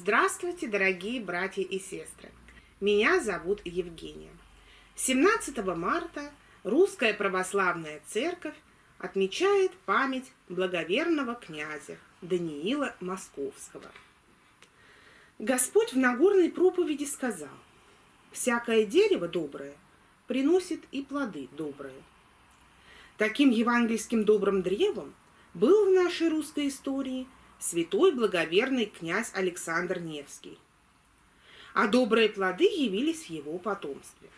Здравствуйте, дорогие братья и сестры! Меня зовут Евгения. 17 марта Русская Православная Церковь отмечает память благоверного князя Даниила Московского. Господь в Нагорной проповеди сказал, «Всякое дерево доброе приносит и плоды добрые». Таким евангельским добрым древом был в нашей русской истории – святой благоверный князь Александр Невский. А добрые плоды явились в его потомстве.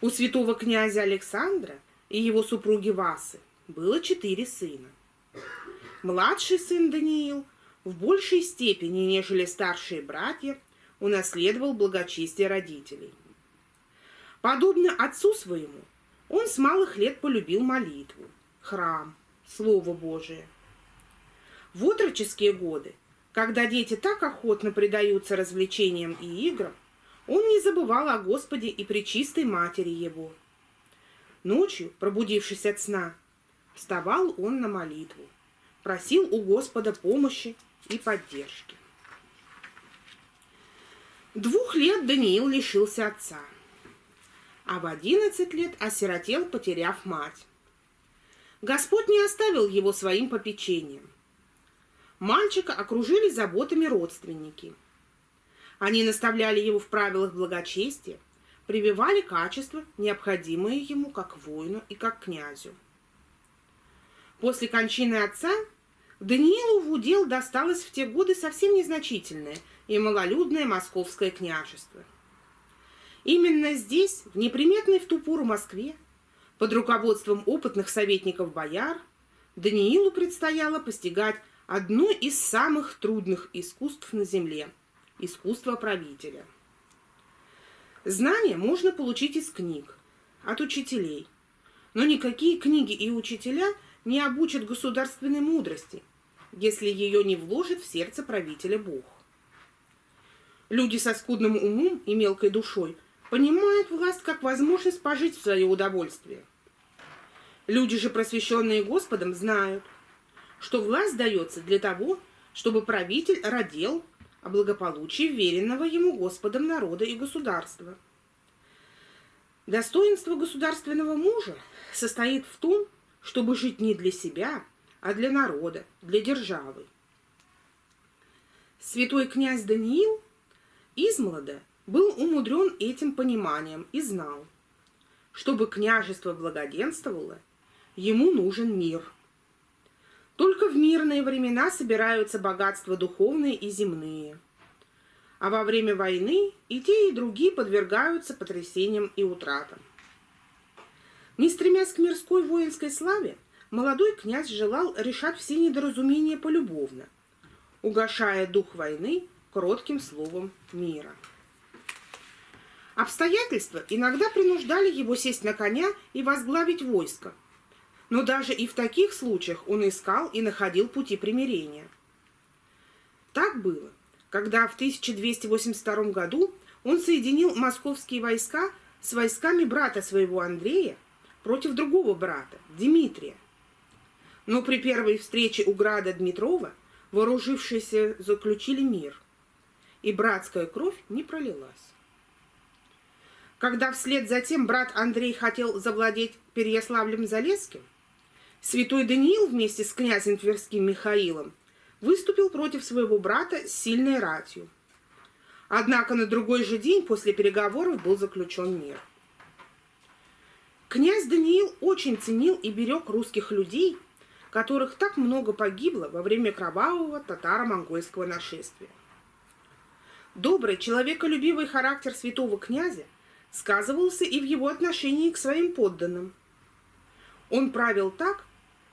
У святого князя Александра и его супруги Васы было четыре сына. Младший сын Даниил в большей степени, нежели старшие братья, унаследовал благочестие родителей. Подобно отцу своему, он с малых лет полюбил молитву, храм, Слово Божие – в отроческие годы, когда дети так охотно предаются развлечениям и играм, он не забывал о Господе и Пречистой Матери Его. Ночью, пробудившись от сна, вставал он на молитву, просил у Господа помощи и поддержки. Двух лет Даниил лишился отца, а в одиннадцать лет осиротел, потеряв мать. Господь не оставил его своим попечением – Мальчика окружили заботами родственники. Они наставляли его в правилах благочестия, прививали качества, необходимые ему как воину и как князю. После кончины отца Даниилу в удел досталось в те годы совсем незначительное и малолюдное московское княжество. Именно здесь, в неприметной в ту пору Москве, под руководством опытных советников бояр, Даниилу предстояло постигать одно из самых трудных искусств на Земле – искусство правителя. Знания можно получить из книг, от учителей, но никакие книги и учителя не обучат государственной мудрости, если ее не вложит в сердце правителя Бог. Люди со скудным умом и мелкой душой понимают власть как возможность пожить в свое удовольствие. Люди же, просвещенные Господом, знают – что власть дается для того, чтобы правитель родил о благополучии веренного ему Господом народа и государства. Достоинство государственного мужа состоит в том, чтобы жить не для себя, а для народа, для державы. Святой князь Даниил измолода был умудрен этим пониманием и знал, чтобы княжество благоденствовало, ему нужен мир – только в мирные времена собираются богатства духовные и земные. А во время войны и те, и другие подвергаются потрясениям и утратам. Не стремясь к мирской воинской славе, молодой князь желал решать все недоразумения полюбовно, угошая дух войны кротким словом мира. Обстоятельства иногда принуждали его сесть на коня и возглавить войско – но даже и в таких случаях он искал и находил пути примирения. Так было, когда в 1282 году он соединил московские войска с войсками брата своего Андрея против другого брата, Дмитрия. Но при первой встрече у града Дмитрова вооружившиеся заключили мир, и братская кровь не пролилась. Когда вслед за тем брат Андрей хотел завладеть Переяславлем-Залесским, Святой Даниил вместе с князем Тверским Михаилом выступил против своего брата с сильной ратью. Однако на другой же день после переговоров был заключен мир. Князь Даниил очень ценил и берег русских людей, которых так много погибло во время кровавого татаро-монгольского нашествия. Добрый, человеколюбивый характер святого князя сказывался и в его отношении к своим подданным. Он правил так,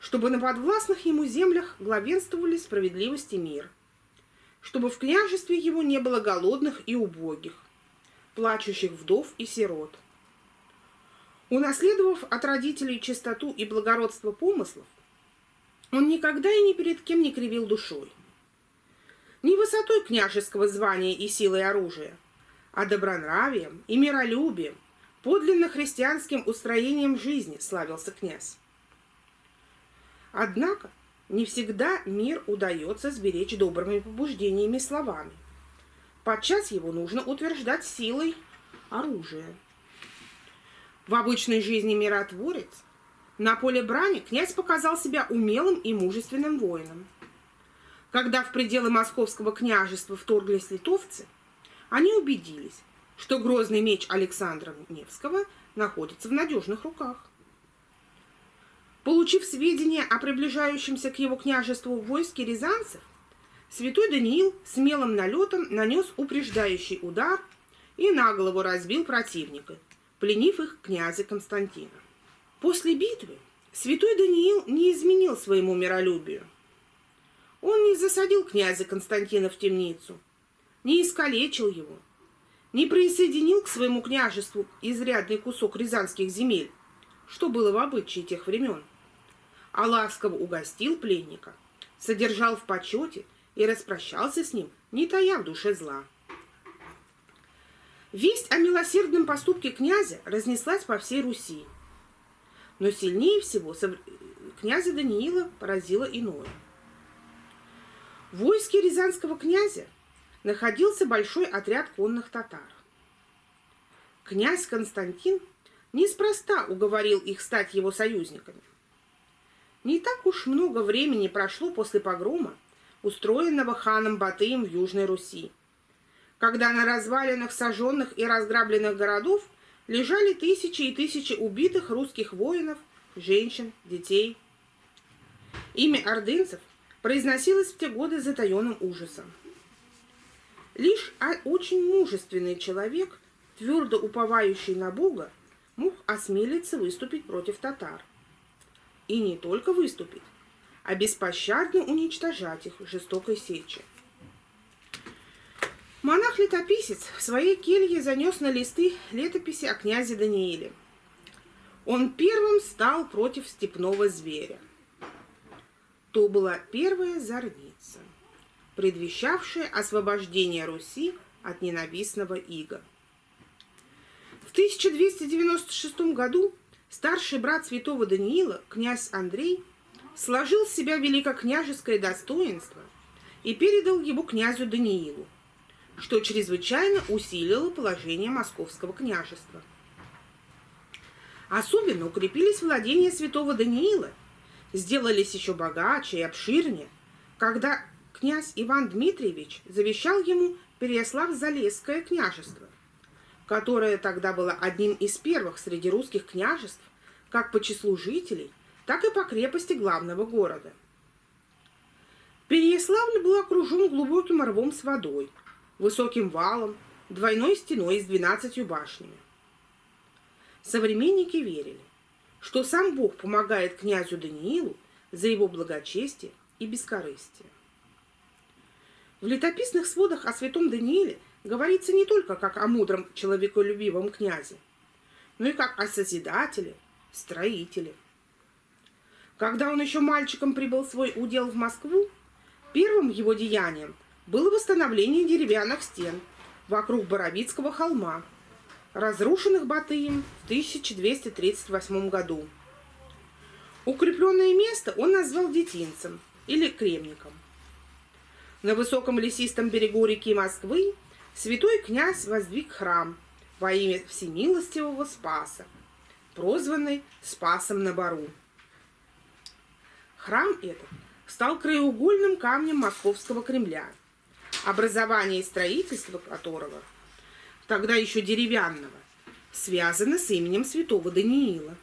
чтобы на подвластных ему землях главенствовали справедливость и мир, чтобы в княжестве его не было голодных и убогих, плачущих вдов и сирот. Унаследовав от родителей чистоту и благородство помыслов, он никогда и ни перед кем не кривил душой. Не высотой княжеского звания и силой оружия, а добронравием и миролюбием, подлинно христианским устроением жизни славился князь. Однако не всегда мир удается сберечь добрыми побуждениями словами. подчас его нужно утверждать силой оружия. В обычной жизни миротворец на поле брани князь показал себя умелым и мужественным воином. Когда в пределы московского княжества вторглись литовцы, они убедились, что грозный меч Александра Невского находится в надежных руках. Получив сведения о приближающемся к его княжеству войске рязанцев, святой Даниил смелым налетом нанес упреждающий удар и на голову разбил противника, пленив их князя Константина. После битвы святой Даниил не изменил своему миролюбию. Он не засадил князя Константина в темницу, не искалечил его, не присоединил к своему княжеству изрядный кусок рязанских земель, что было в обычае тех времен, а ласково угостил пленника, содержал в почете и распрощался с ним, не тая в душе зла. Весть о милосердном поступке князя разнеслась по всей Руси. Но сильнее всего князя Даниила поразило иное. В войске рязанского князя находился большой отряд конных татар. Князь Константин неспроста уговорил их стать его союзниками. Не так уж много времени прошло после погрома, устроенного ханом Батыем в Южной Руси, когда на развалинах сожженных и разграбленных городов лежали тысячи и тысячи убитых русских воинов, женщин, детей. Имя ордынцев произносилось в те годы затаенным ужасом. Лишь очень мужественный человек, твердо уповающий на Бога, мог осмелиться выступить против татар. И не только выступить, а беспощадно уничтожать их жестокой сечи. Монах-летописец в своей келье занес на листы летописи о князе Данииле. Он первым стал против степного зверя. То была первая зорница – предвещавшее освобождение Руси от ненавистного ига. В 1296 году старший брат святого Даниила, князь Андрей, сложил с себя великокняжеское достоинство и передал его князю Даниилу, что чрезвычайно усилило положение московского княжества. Особенно укрепились владения святого Даниила, сделались еще богаче и обширнее, когда князь Иван Дмитриевич завещал ему Переяслав-Залесское княжество, которое тогда было одним из первых среди русских княжеств, как по числу жителей, так и по крепости главного города. Переяславль был окружен глубоким рвом с водой, высоким валом, двойной стеной с двенадцатью башнями. Современники верили, что сам Бог помогает князю Даниилу за его благочестие и бескорыстие. В летописных сводах о святом Данииле говорится не только как о мудром человеколюбивом князе, но и как о созидателе, строителе. Когда он еще мальчиком прибыл свой удел в Москву, первым его деянием было восстановление деревянных стен вокруг Боровицкого холма, разрушенных Батыем в 1238 году. Укрепленное место он назвал Детинцем или Кремником. На высоком лесистом берегу реки Москвы святой князь воздвиг храм во имя Всемилостивого Спаса, прозванный Спасом на Бару. Храм этот стал краеугольным камнем Московского Кремля, образование и строительство которого, тогда еще деревянного, связано с именем святого Даниила.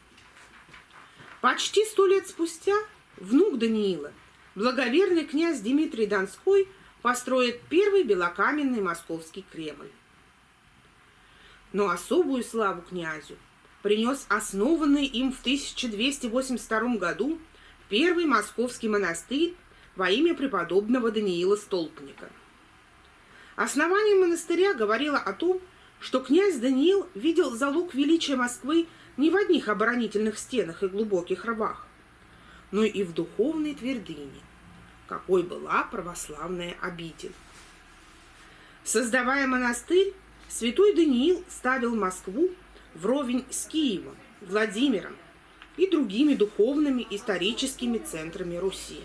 Почти сто лет спустя внук Даниила – благоверный князь Дмитрий Донской построит первый белокаменный московский Кремль. Но особую славу князю принес основанный им в 1282 году первый московский монастырь во имя преподобного Даниила Столпника. Основание монастыря говорило о том, что князь Даниил видел залог величия Москвы не в одних оборонительных стенах и глубоких рвах, но и в духовной твердыне, какой была православная обитель. Создавая монастырь, святой Даниил ставил Москву вровень с Киевом, Владимиром и другими духовными историческими центрами Руси.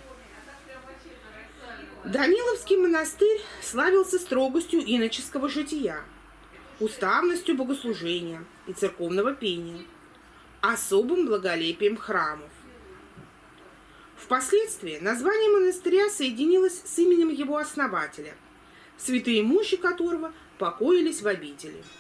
Даниловский монастырь славился строгостью иноческого жития, уставностью богослужения и церковного пения, особым благолепием храмов. Впоследствии название монастыря соединилось с именем его основателя, святые мощи которого покоились в обители –